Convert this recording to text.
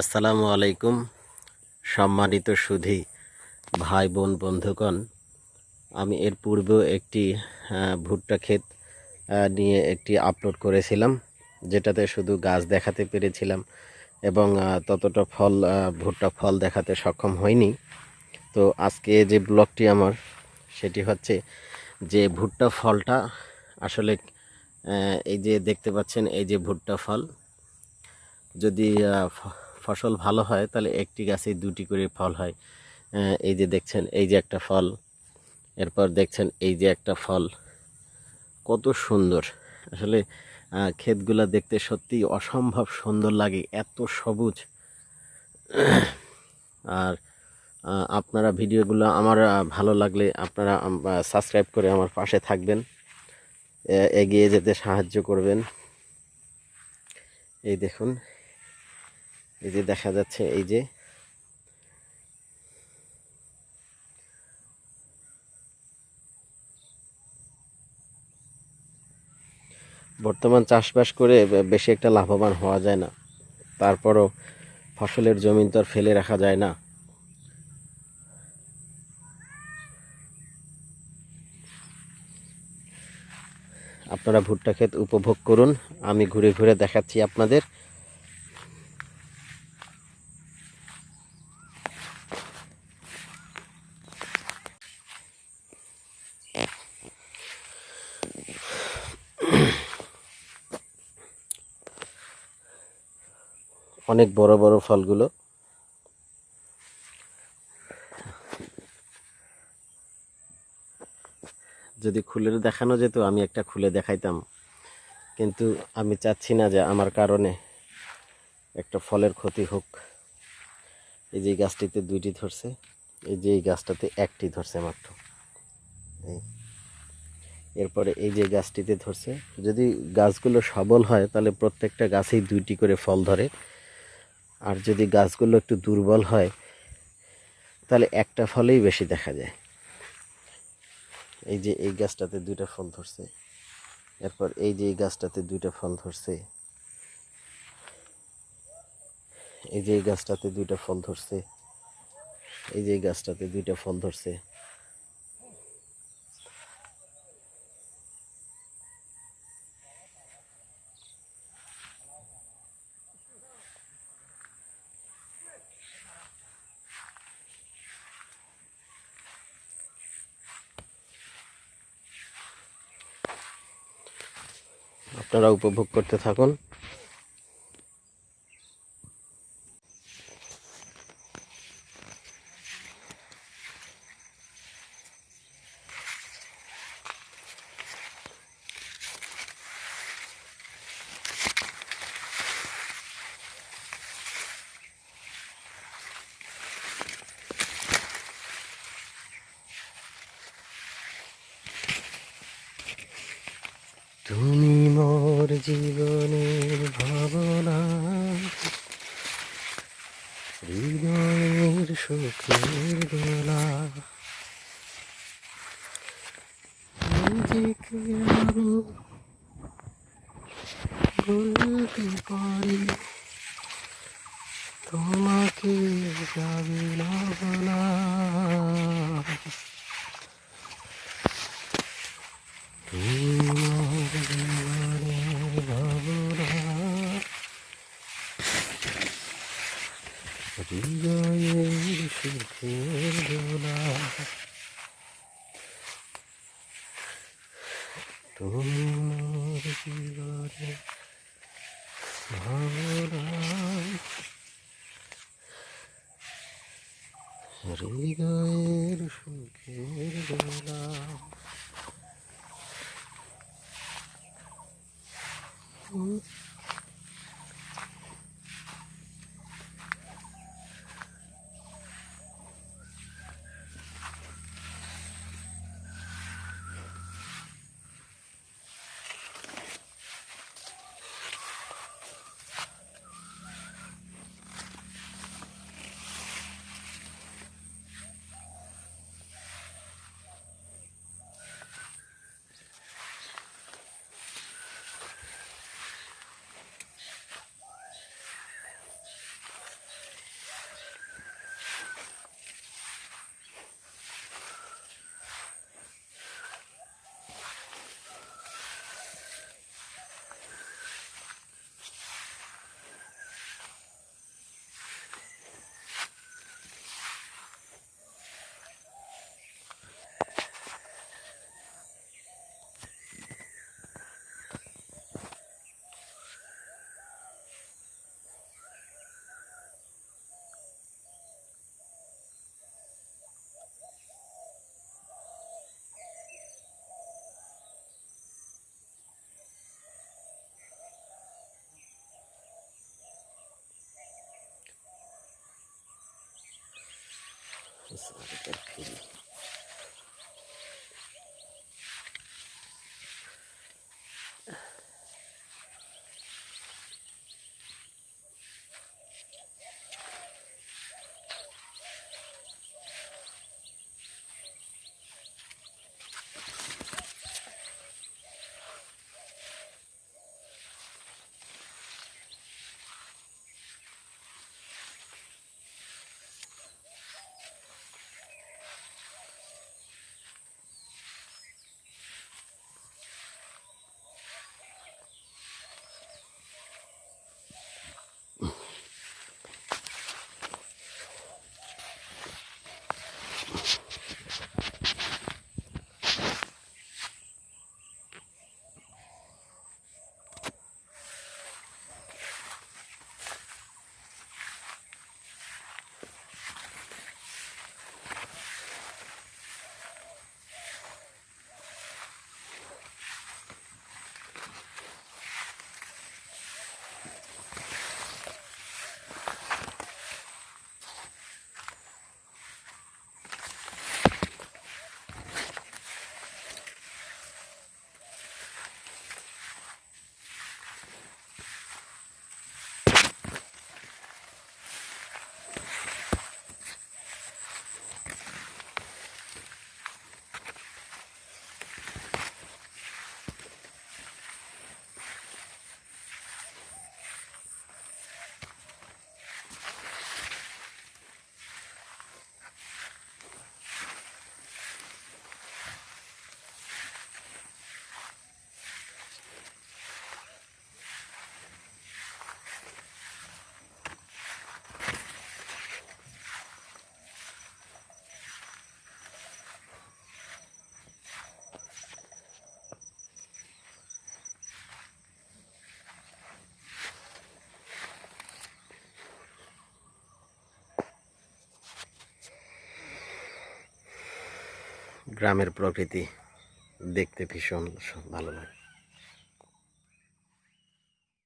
আসসালামু আলাইকুম, সম্মানিত সুধি ভাই, বোন, বন্ধুগণ। আমি এর পূর্বেও একটি ভুট্টা ক্ষেত নিয়ে একটি আপলোড করেছিলাম, যেটাতে শুধু গাছ দেখাতে পেরেছিলাম এবং ততটা ফল ভুট্টা ফল দেখাতে সক্ষম হয়নি তো আজকে যে ব্লগটি আমার, সেটি হচ্ছে যে ভুট্টা ফলটা আসলে এই যে দেখতে পাচ্ছেন, এই যে ভুট্টা ফল, যদি ফসল ভালো হয়, তাহলে একটি গাছে দুটি করে ফল হয়। এই যে দেখছেন, এই যে একটা ফল। এরপর দেখছেন, এই যে একটা ফল। কত সুন্দর। আসলে ক্ষেতগুলো দেখতে সত্যি অসম্ভব সুন্দর লাগে, এত সবুজ। আর আপনারা ভিডিওগুলো আমার ভালো লাগলে আপনারা সাবস্ক্রাইব করে আমার পাশে থাকবেন। এগিয়ে যেতে সাহায্য করবেন। এই দেখুন এই যে দেখা যাচ্ছে, এই যে। বর্তমান চাষবাস করে বেশি একটা লাভবান হওয়া যায় না। তারপরও ফসলের জমিন তো আর ফেলে রাখা যায় না। আপনারা ভুট্টা ক্ষেত উপভোগ করুন। আমি ঘুরে ঘুরে দেখাচ্ছি আপনাদের। অনেক বড় বড় ফলগুলো। যদি খুলে দেখানো যেত, আমি একটা খুলে দেখাইতাম। কিন্তু আমি চাচ্ছি না যে আমার কারণে একটা ফলের ক্ষতি হোক। এই যে গাছটিতে দুইটি ধরছে, এই যে এই গাছটাতে একটি ধরছে মাত্র। এরপরে এই যে গাছটিতে ধরছে, যদি গাছগুলো সবল হয়, তাহলে প্রত্যেকটা গাছেই দুইটি করে ফল ধরে। আর যদি গাছগুলো একটু দুর্বল হয়, তাহলে একটা ফলেই বেশি দেখা যায়। এই যে এই গাছটাতে দুইটা ফল ধরছে, এরপর এই যে এই গাছটাতে দুইটা ফল ধরছে, এই যে এই গাছটাতে দুইটা ফল ধরছে, এই যে এই গাছটাতে দুইটা ফল ধরছে। আপনারা উপভোগ করতে থাকুন। তুমি মোর জীবনের ভাবনা। হৃদয়ের সুখের গলা নিজেকে বলতে পারি তোমাকে যাবে না বলা তুমি মোর জীবনের ভাবনা হৃদয়ের সুখের দোলা। তুমি মোর জীবনের হৃদয়ের সুখের দোলা Selanjutnya. গ্রামের প্রকৃতি দেখতে ভীষণ ভালো লাগে।